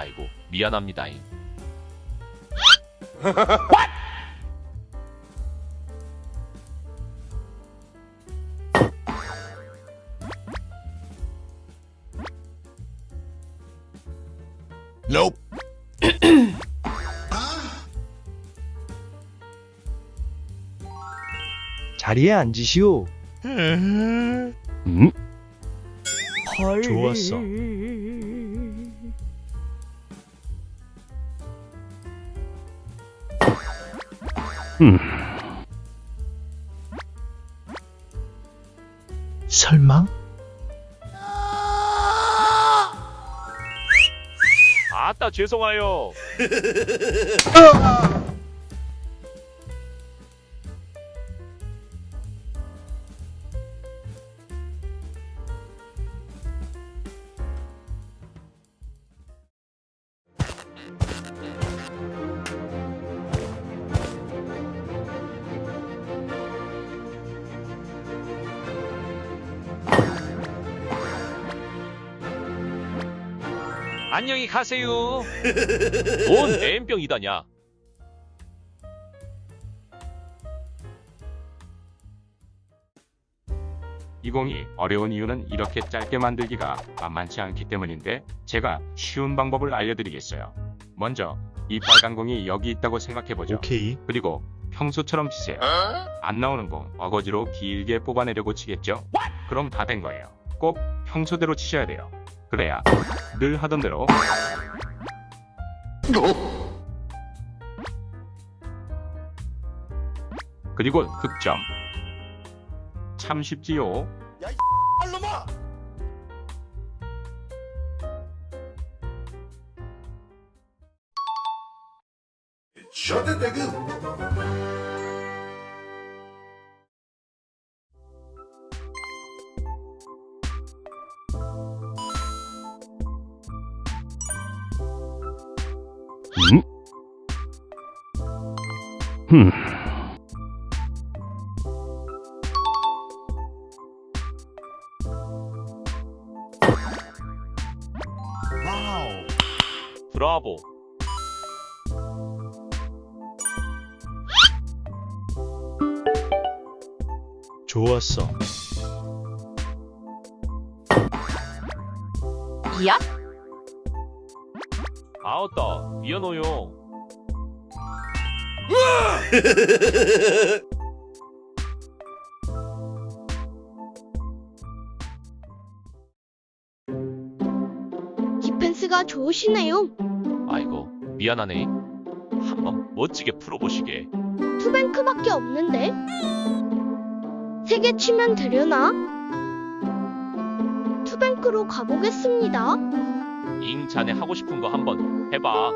아이고 미안합니다잉. Nope. 자리에 앉으시오. 음? 좋았어. 설마? 아따 죄송해요. 안녕히 가세요. 뭔 애인병이다냐. 이공이 어려운 이유는 이렇게 짧게 만들기가 만만치 않기 때문인데 제가 쉬운 방법을 알려드리겠어요. 먼저 이 빨간 공이 여기 있다고 생각해보죠. 오케이. 그리고 평소처럼 치세요. 안 나오는 공 어거지로 길게 뽑아내려고 치겠죠? 그럼 다 된 거예요. 꼭 평소대로 치셔야 돼요. 그래야 늘 하던 대로 그리고 득점. 참 쉽지요. 셔츠 대금 와우 브라보. 좋았어. 야? 아웃다 미안해요. 디펜스가 좋으시네요. 아이고 미안하네. 한번 멋지게 풀어보시게. 투뱅크밖에 없는데. 세 개 치면 되려나? 투뱅크로 가보겠습니다. 잉 자네 하고 싶은 거 한번 해봐.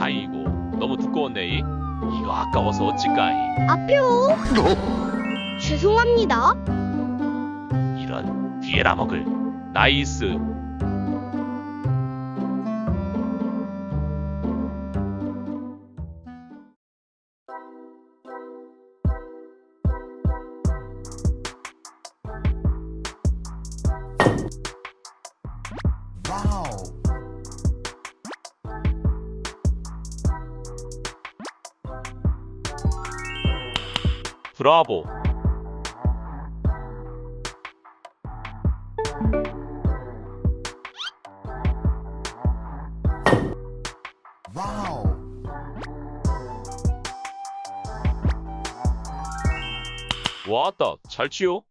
아이고 너무 두꺼웠네. 이거 아까워서 어찌까이. 앞에요. 죄송합니다. 이런 뒤에라 먹을. 나이스. 브라보. 와우 왔다 잘 치요.